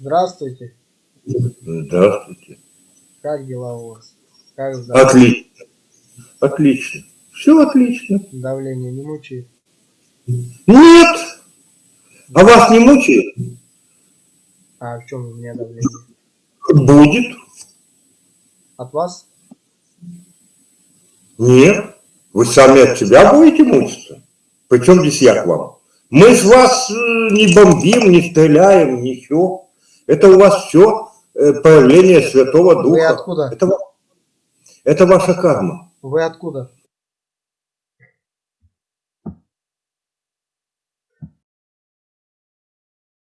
Здравствуйте. Здравствуйте. Как дела у вас? Как здоровье? Отлично. Отлично. Все отлично. Давление не мучает? Нет. А вас не мучает? А в чем у меня давление? Будет. От вас? Нет. Вы сами от себя будете мучиться. Причем здесь я к вам? Мы с вас э, не бомбим, не стреляем, ничего. Это у вас все проявление Святого Духа. Вы откуда? Это, это ваша карма. Вы откуда?